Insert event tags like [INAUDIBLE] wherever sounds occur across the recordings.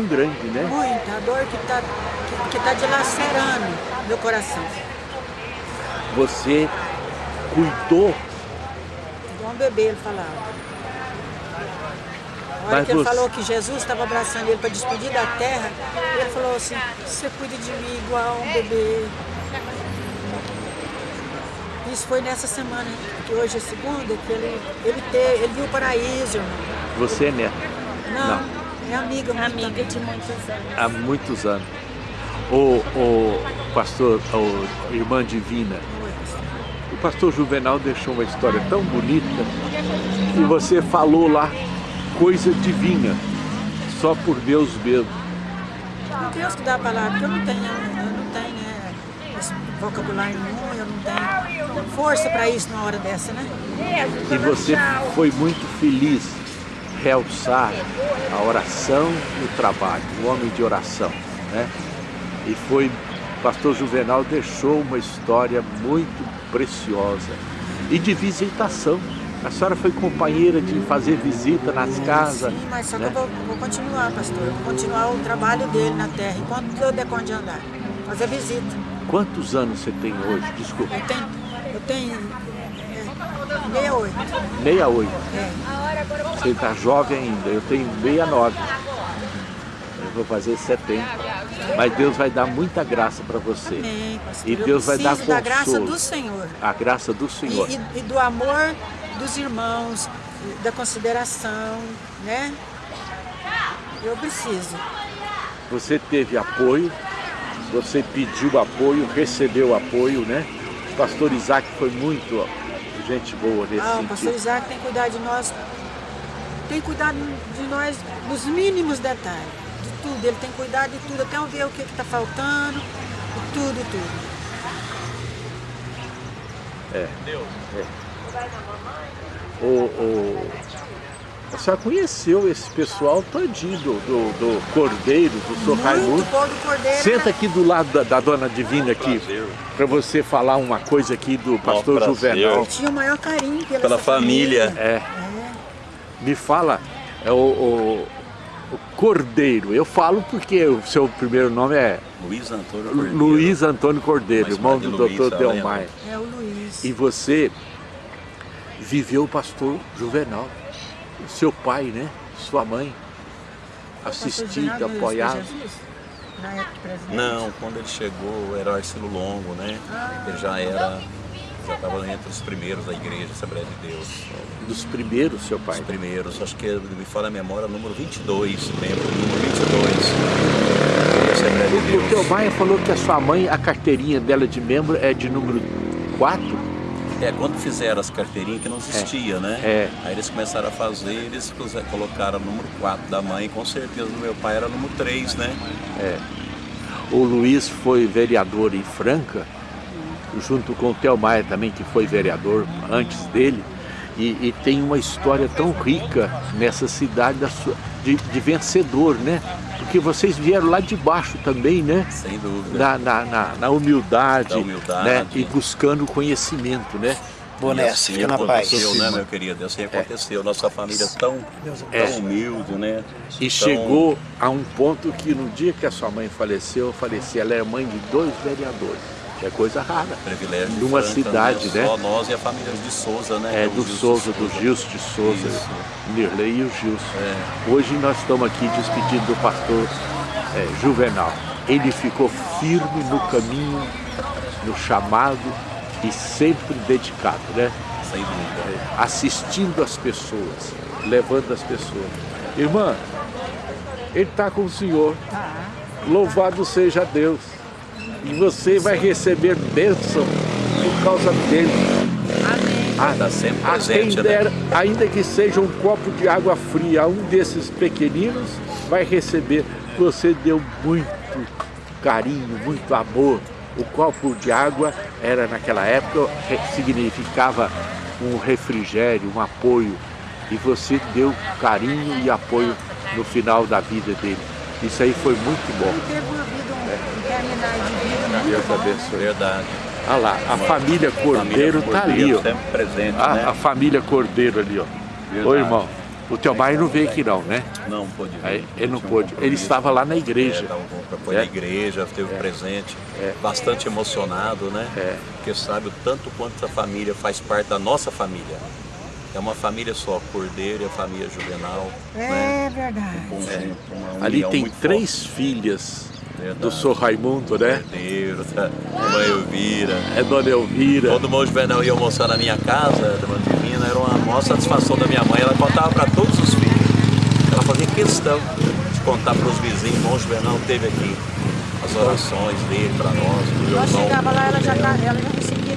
tão grande, né? Muita, a dor que está que, que tá dilacerando meu coração. Você cuidou. Igual um bebê, ele falava. Na hora Mas que ele você- falou que Jesus estava abraçando ele para despedir da terra, ele falou assim, você cuida de mim igual um bebê. Isso foi nessa semana, que hoje é segunda, que ele, ele, te, ele viu o paraíso, irmão. Você é neto Não, é amiga. muito Amiga de muitos anos. há muitos anos. O, o pastor, o irmã divina, o pastor Juvenal deixou uma história tão bonita e você falou lá coisa divina, só por Deus mesmo. É Deus que dá a palavra, porque eu não tenho, eu não tenho né, esse vocabulário nenhum, eu não tenho força para isso numa hora dessa, né? E você foi muito feliz realçar a oração e o trabalho, o homem de oração, né? E foi, pastor Juvenal deixou uma história muito preciosa e de visitação. A senhora foi companheira de fazer visita nas casas. Sim, mas só que né? eu vou, vou continuar, pastor. Eu vou continuar o trabalho dele na terra, enquanto eu der conta de andar. Fazer visita. Quantos anos você tem hoje? Desculpa. Eu tenho, eu tenho 68. 68. É. Você está jovem ainda, eu tenho 69. Eu vou fazer 70. Mas Deus vai dar muita graça para você. Amém, pastor. E Eu Deus vai dar preciso da graça consolo. do Senhor. A graça do Senhor. E, e- e do amor dos irmãos, da consideração, né? Eu preciso. Você teve apoio, você pediu apoio, recebeu apoio, né? O pastor Isaac foi muito gente boa nesse Ah, o pastor sentido. Isaac tem cuidado de nós, tem cuidado de nós nos mínimos detalhes, de tudo. Ele tem cuidado de tudo, até eu ver o que está faltando, de tudo, tudo. O, o- a senhora conheceu esse pessoal todinho do, do, do Cordeiro, do Sr. Raimundo. Bom do cordeiro. Senta né? aqui do lado da, da dona Divina aqui, para você falar uma coisa aqui do pastor. Juvenal. Eu tinha o maior carinho pela, Pela essa família. É. Me fala, é o, o- o Cordeiro. Eu falo porque o seu primeiro nome é Luiz Antônio Cordeiro. Luiz Antônio Cordeiro, Mas irmão do Luiz, doutor é Delmar. É o Luiz. E você viveu o pastor Juvenal, seu pai, né? Sua mãe, assistido, apoiado. Não, quando ele chegou era Arcelo Longo, né? Ele já era, já estava entre os primeiros da igreja Assembleia de Deus. Dos primeiros, seu pai. Os primeiros, acho que me fala a memória, número 22, lembro, número 22 da Assembleia de O teu Deus. pai falou que a sua mãe, a carteirinha dela de membro é de número 4? É, quando fizeram as carteirinhas que não existia, né? É. Aí eles começaram a fazer, eles colocaram o número 4 da mãe, com certeza do meu pai era o número 3, né? O Luiz foi vereador em Franca, junto com o Theo Maia também, que foi vereador antes dele. E, e tem uma história tão rica nessa cidade da sua- de, de vencedor, né? Porque vocês vieram lá de baixo também, né? Sem dúvida. Na, na, na- na humildade, Da humildade. né? e buscando conhecimento, né? E Boné, assim fica na paz. aconteceu, né, meu querido? Assim aconteceu. Nossa família tão, É. tão humilde, né? E Tão- chegou a um ponto que no dia que a sua mãe faleceu, eu faleci, ela é mãe de dois vereadores, é coisa rara. privilégio de numa Franca, cidade, né? Só nós e a família de Souza, né? É, do Gilson Souza, do Gilson de Souza, Isso. Nirley e o Gilson. É. Hoje nós estamos aqui despedindo do pastor é, Juvenal. Ele ficou firme no caminho, no chamado e sempre dedicado, né? Sem dúvida. Assistindo as pessoas, levando as pessoas. Irmã, ele está com o Senhor. Louvado seja Deus. E você vai receber bênção por causa dele. Amém. Ah, Tá sempre a quem presente, né? der, ainda que seja um copo de água fria, um desses pequeninos vai receber. Você deu muito carinho, muito amor. O copo de água era naquela época significava um refrigério, um apoio. E você deu carinho e apoio no final da vida dele. Isso aí foi muito bom. Deus abençoe. Verdade. Olha lá, a família Cordeiro Família tá ali, ó. Sempre presente, A, né? a família Cordeiro ali, ó. Oi, Verdade. irmão. O teu pai não veio aqui não, né? Não pôde vir. Aí, ele não Tinha um pôde. Ele estava lá na É, igreja. com- foi na É. igreja, teve presente, É. bastante emocionado, né? É. Porque sabe o tanto quanto a família faz parte da nossa família. É uma família só, Cordeiro e a família Juvenal. né? É verdade. Um uma Ali tem três filhas Verdade. do Sr. Raimundo, né? Cordeiro, tá? Mãe Elvira. É Dona Elvira. Todo mundo Juvenal ia almoçar na minha casa, da Mãe Divina, era uma maior satisfação da minha mãe. Ela contava para todos os filhos. Ela fazia questão de contar para os vizinhos. Irmão Juvenal teve aqui as orações dele para nós, do Nós chegava lá, ela já, tá- ela já conseguia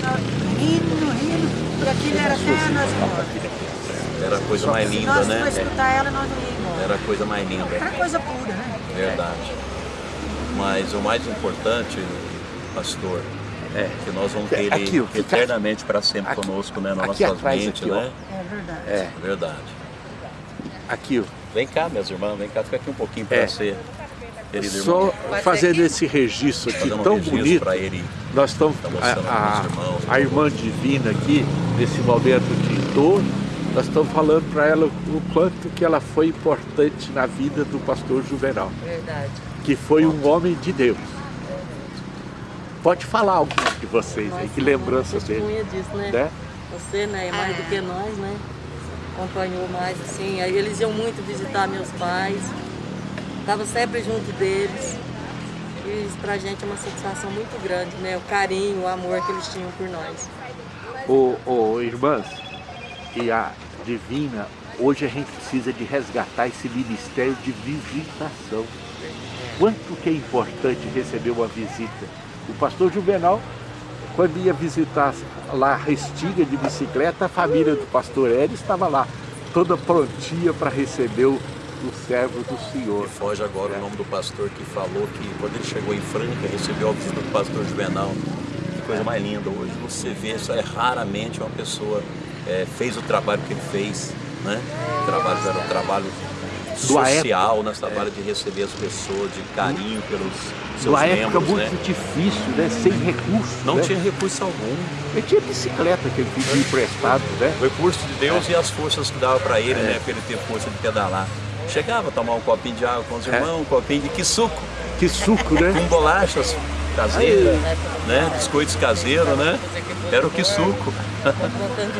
rindo, rindo, e aquilo era até nós. Era a coisa mais Se linda, nós né? escutar ela, nós não íamos. Era a coisa mais linda. Era coisa pura, né? Verdade. Mas o mais importante, pastor, É. que nós vamos ter ele Aqui, eternamente para sempre aqui- conosco, né? Na aqui nossas atrás, mentes, aqui, ó. né? É verdade. É, Verdade. aqui, ó. Vem cá, meus irmãos, vem cá, fica aqui um pouquinho para É. você, querido irmão. Só fazendo esse registro aqui Fazer um tão registro bonito. para ele. Nós estamos, Tá a, mostrando a, irmãos, a irmã divina aqui, nesse momento de dor, nós estamos falando para ela o quanto que ela foi importante na vida do pastor Juvenal, Verdade. Que foi um homem de Deus. Pode falar algo de vocês aí, Nossa, que lembrança dele, testemunha disso, né? né? Você, né, é mais do que nós, né? Acompanhou mais, assim. Aí eles iam muito visitar meus pais. Tava sempre junto deles. E isso pra gente é uma satisfação muito grande, né? O carinho, o amor que eles tinham por nós. Ô, ô, irmãs, e a divina, hoje a gente precisa de resgatar esse ministério de visitação. Quanto que é importante receber uma visita. O pastor Juvenal, quando ia visitar lá a Restinga de bicicleta, a família do pastor Hélio estava lá, toda prontinha para receber o, o servo do Senhor. Me foge agora o nome do pastor que falou que quando ele chegou em Franca, recebeu a visita do pastor Juvenal. Que coisa mais linda hoje. Você vê, isso é raramente uma pessoa é, fez o trabalho que ele fez, né? O trabalho era trabalho social, né? Esse trabalho de receber as pessoas, de carinho pelos seus Numa época membros, muito né? difícil, né? sem recursos. Não né? tinha recurso algum. Ele tinha bicicleta que ele pedia emprestado, né? O recurso de Deus e as forças que dava para ele, né? Para ele ter força de pedalar. Chegava a tomar um copinho de água com os É. irmãos, um copinho de que suco, Que suco, né? [LAUGHS] com bolachas caseiras, né? Biscoitos caseiros, né? Era o que suco.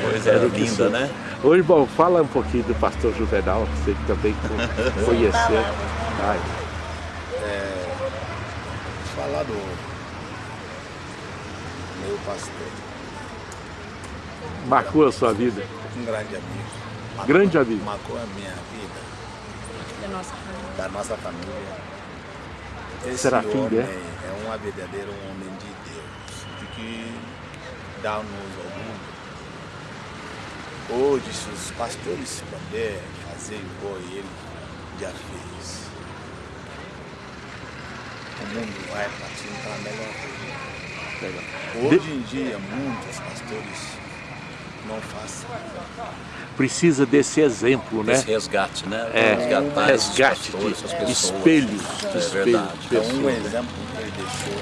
Coisa Era o que linda, né? Ô irmão, fala um pouquinho do pastor Juvenal, você que também co- [LAUGHS] conheceu. Ai, falar do meu pastor, marcou a sua vida. um grande amigo. Marcou- Grande amigo. Marcou a minha vida, Da nossa família. da nossa família. Esse Serafim, homem né? é um verdadeiro homem de Deus, de que dá-nos orgulho. Hoje, se os pastores puderem fazer igual ele já fez, o mundo vai partir para a melhor coisa. Hoje em dia, muitos pastores não fazem. Precisa desse exemplo, né? Esse resgate, né? É, Resgatar esses resgate pastores, de essas pessoas. espelhos, É espelhos, verdade. É um exemplo que ele deixou.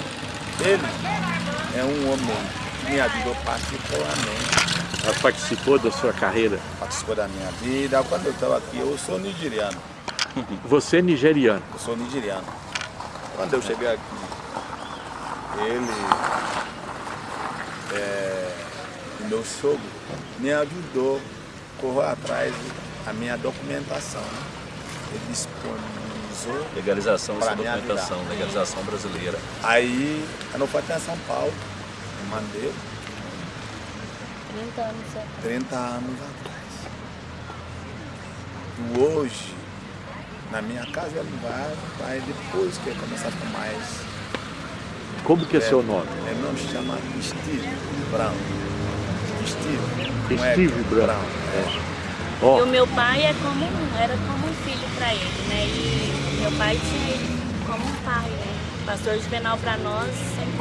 Ele é um homem que me ajudou particularmente, Ela participou da sua carreira. participou da minha vida. Quando eu estava aqui, eu sou nigeriano. [LAUGHS] Você é nigeriano. Eu sou nigeriano. Quando eu cheguei aqui, ele, é, o meu sogro, me ajudou a correr atrás da minha documentação. Ele disponibilizou. Legalização ajudar. documentação, legalização brasileira. Aí, eu não fui até São Paulo, mandei 30 anos atrás. 30 anos atrás. E hoje, na minha casa, ele vai, vai depois que começar a ficar mais. Como que é seu nome? Ele não se chama Steve Brown. Steve. é Steve Brown. E Ó, o meu pai é como, era como um filho para ele, né? E meu pai tinha ele como um pai, né? Pastor Juvenal para nós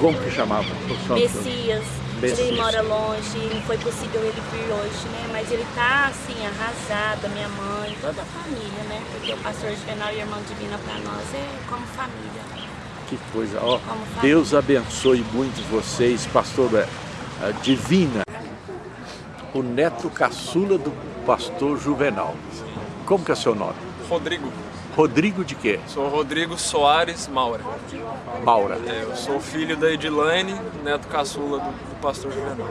como que chamava? Messias. Messias. Ele mora longe, não foi possível ele vir hoje, né? Mas ele tá assim, arrasado, minha mãe, toda a família, né? Porque o pastor Juvenal e a irmã Divina para nós é como família. Que coisa. Ó, família. Deus abençoe muito vocês, pastor é, a Divina, o neto caçula do pastor Juvenal. como que é seu nome? Rodrigo. Rodrigo de quê? Sou Rodrigo Soares Maura. Maura. É, eu sou filho da Edilane, neto caçula do, do pastor Juvenal.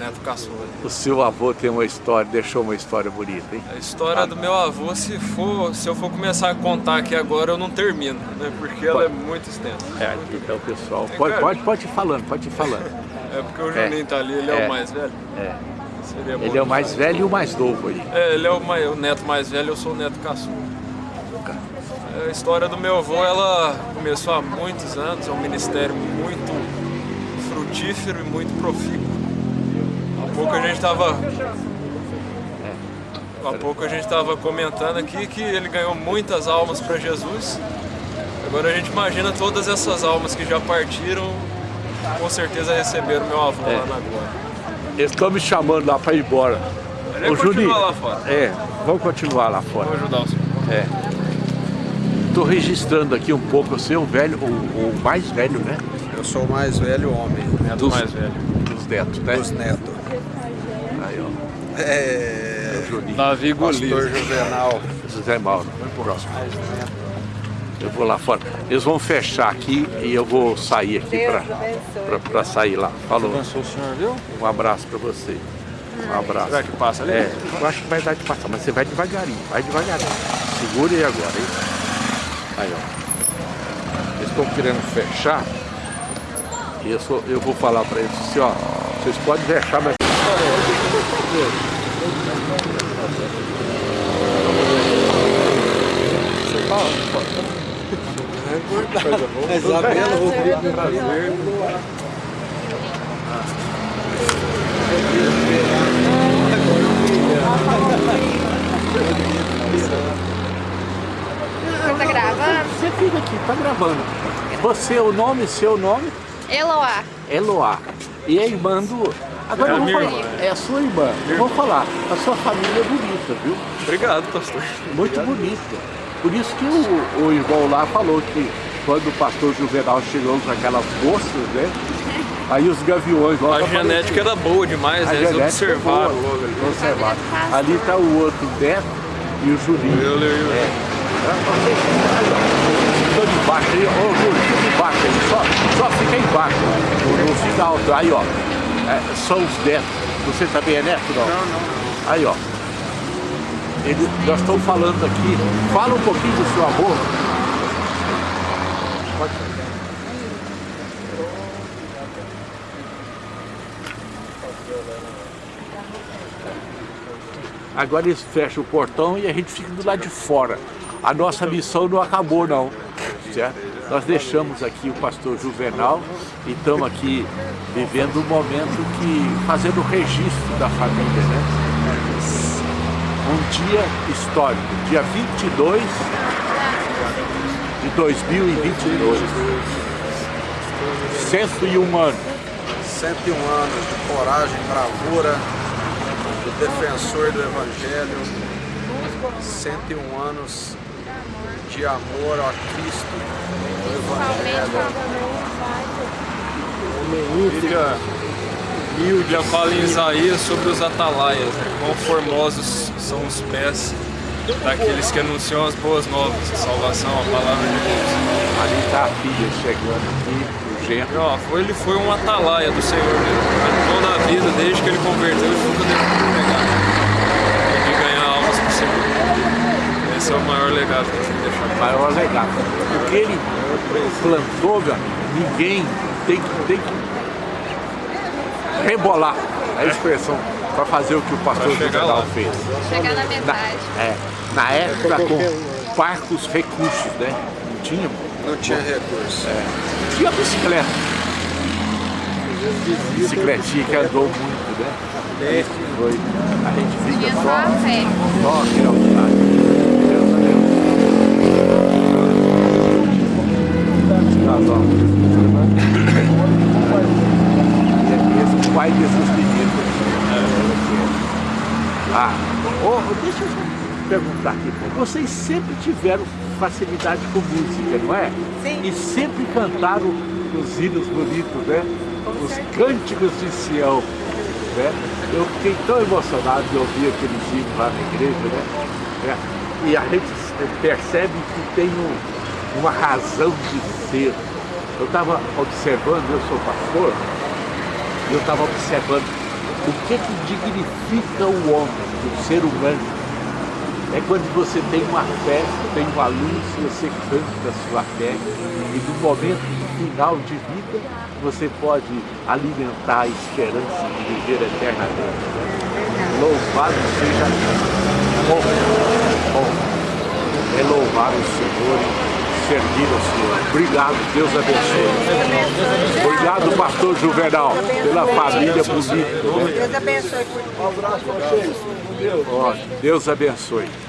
Neto caçula. O seu avô tem uma história, deixou uma história bonita, hein? A história do meu avô, se for, se eu for começar a contar aqui agora, eu não termino, né? Porque ela é muito extensa. É, então pessoal, pode, pode, pode ir falando, pode ir falando. É porque o Juninho tá ali, ele é, É. o mais velho. É. Seria Ele é o mais velho e o mais novo aí. É, ele é o, mai- o neto mais velho, eu sou o neto caçula. A história do meu avô, ela começou há muitos anos, é um ministério muito frutífero e muito profícuo. Há pouco a gente estava há pouco a gente estava comentando aqui que ele ganhou muitas almas para Jesus. Agora a gente imagina todas essas almas que já partiram, com certeza receberam meu avô lá na glória. Eles estão me chamando lá para ir embora. Ele continua lá fora. É, vamos continuar lá fora. Vou ajudar o senhor. É. Estou registrando aqui um pouco, você é o velho, o, o mais velho, né? Eu sou o mais velho homem, Neto Dos- mais velho. Dos netos, né? dos netos. Aí, ó. É, o Juninho. Davi pastor. Juvenal. José Mauro. Próximo. Eu vou lá fora. Eles vão fechar aqui e eu vou sair aqui para sair lá. Falou. Abençoe o senhor, viu? Um abraço para você. Um abraço. Será que passa ali? É, eu acho que vai dar de passar, mas você vai devagarinho, vai devagarinho. Segura aí agora, hein? Aí, ó. Eles estão querendo fechar. E eu, sou- eu vou falar para eles assim, ó. Vocês podem fechar, mas. Rodrigo, prazer. Tá gravando? Você fica aqui, tá gravando. Você, o nome, seu nome, Eloá. Eloá. E a irmã do. Agora É eu a vou minha falar. irmã. É a sua irmã. Eu vou falar. A sua família é bonita, viu? Obrigado, pastor. Muito bonita. Por isso que o, o irmão lá falou que quando o pastor Juvenal chegou com aquelas moças, né? Aí os gaviões logo A genética era boa demais, A né? Eles é observaram boa. logo ali. Observaram. Ali está o outro Beto e o Julinho. Eu, eu, eu. É. Estou de baixo aí, Júlio, fica embaixo aí, só, só fica embaixo, não, não fica alto. Aí ó, é, são os netos. Você também é neto, não? Não, não. Aí ó, ele, nós estamos falando aqui, fala um pouquinho do seu avô. Pode falar. Agora eles fecham o portão e a gente fica do lado de fora. A nossa missão não acabou não, certo? Nós deixamos aqui o pastor Juvenal e estamos aqui vivendo um momento que, fazendo o registro da família, né? Um dia histórico, dia 22 de 2022. 101 anos. 101 anos de coragem, bravura, defensor do Evangelho, 101 anos de amor a Cristo, Evangelho. Bíblia, Bíblia fala em Isaías sobre os atalaias, né? quão formosos são os pés daqueles que anunciam as boas novas, a salvação, a palavra de Deus. Ali está a filha chegando aqui, o genro. E, ele foi um atalaia do Senhor mesmo. Né? Toda a vida, desde que ele converteu, ele nunca deixou de pegar. De ganhar almas pro Senhor. Esse é o maior legado que a gente tem que deixar. maior legado. O que ele plantou, ninguém tem que, tem que rebolar a expressão para fazer o que o pastor lá. fez. Chegar na Na, metade. é, na época com parcos recursos, né? Não tinha, Não tinha recurso. tinha bicicleta. Bicicletinha que andou muito, né? Esse foi, a gente fica só só, a fé. só aqui ao lado. Deus a Deus. Esse é o pai desses meninos. Ah, ô, deixa eu perguntar aqui. Vocês sempre tiveram facilidade com música, não é? Sim. E sempre cantaram os hinos bonitos, né? Os cânticos de Sião. Né? Eu fiquei tão emocionado de ouvir aqueles hinos lá na igreja, né? né? e a gente percebe que tem um, uma razão de ser. Eu estava observando, eu sou pastor, eu estava observando o que, que dignifica o homem, o ser humano. É quando você tem uma festa, tem uma luz, você canta a sua fé e no momento final de vida você pode alimentar a esperança de viver eternamente. Louvado seja Deus. Bom, bom, é louvar o Senhor servir ao Senhor. Obrigado, Deus abençoe. Obrigado, pastor Juvenal, pela família bonita. Deus abençoe. Deus abençoe.